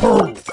Boom!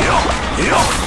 よよ